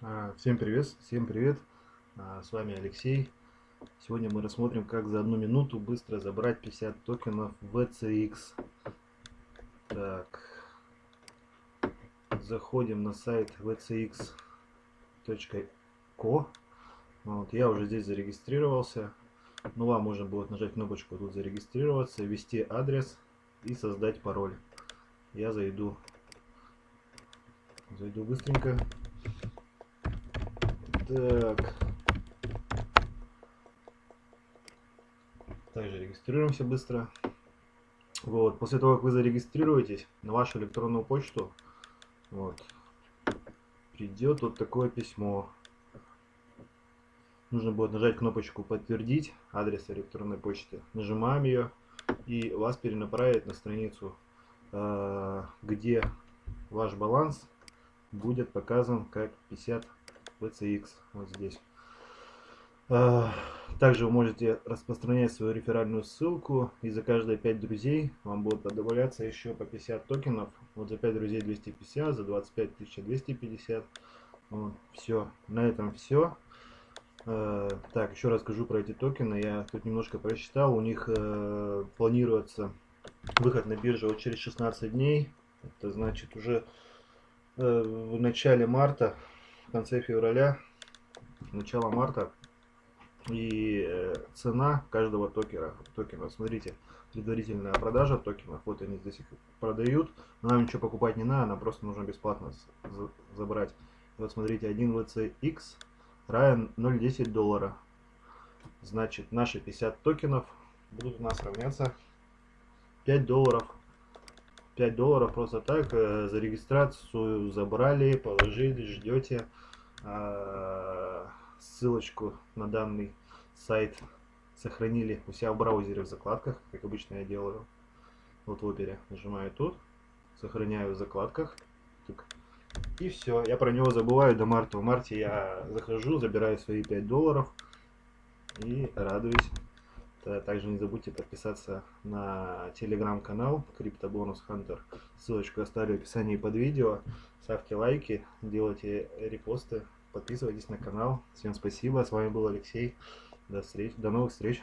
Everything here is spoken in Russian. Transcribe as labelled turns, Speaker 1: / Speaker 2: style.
Speaker 1: А, всем привет, всем привет, а, с вами Алексей. Сегодня мы рассмотрим, как за одну минуту быстро забрать 50 токенов VCX. Так, заходим на сайт vcx.co. Вот, я уже здесь зарегистрировался. Ну, вам можно будет нажать кнопочку тут зарегистрироваться, ввести адрес и создать пароль. Я зайду, зайду быстренько. Так. Также регистрируемся быстро. Вот, после того, как вы зарегистрируетесь на вашу электронную почту, вот, придет вот такое письмо. Нужно будет нажать кнопочку «Подтвердить адрес электронной почты». Нажимаем ее, и вас перенаправит на страницу, э, где ваш баланс будет показан как 50 VCX вот здесь. А, также вы можете распространять свою реферальную ссылку, и за каждые 5 друзей вам будет добавляться еще по 50 токенов. Вот за 5 друзей 250, за 25 250. Вот, все, на этом все. А, так, еще расскажу про эти токены. Я тут немножко прочитал. У них э, планируется выход на биржу вот через 16 дней. Это значит уже э, в начале марта в конце февраля, начало марта. И э, цена каждого токена, токена, смотрите, предварительная продажа токенов, вот они здесь их продают, нам ничего покупать не надо, нам просто нужно бесплатно забрать. Вот смотрите, 1 VCX равен 0,10 доллара. Значит, наши 50 токенов будут у нас равняться 5 долларов 5 долларов просто так э, за регистрацию забрали, положили, ждете э, ссылочку на данный сайт сохранили у себя в браузере в закладках, как обычно я делаю. Вот в опере нажимаю тут, сохраняю в закладках. И все, я про него забываю до марта. В марте я захожу, забираю свои 5 долларов и радуюсь. Также не забудьте подписаться на телеграм-канал Криптобонус Хантер. Ссылочку оставлю в описании под видео. Ставьте лайки, делайте репосты, подписывайтесь на канал. Всем спасибо. С вами был Алексей. До, встреч, до новых встреч.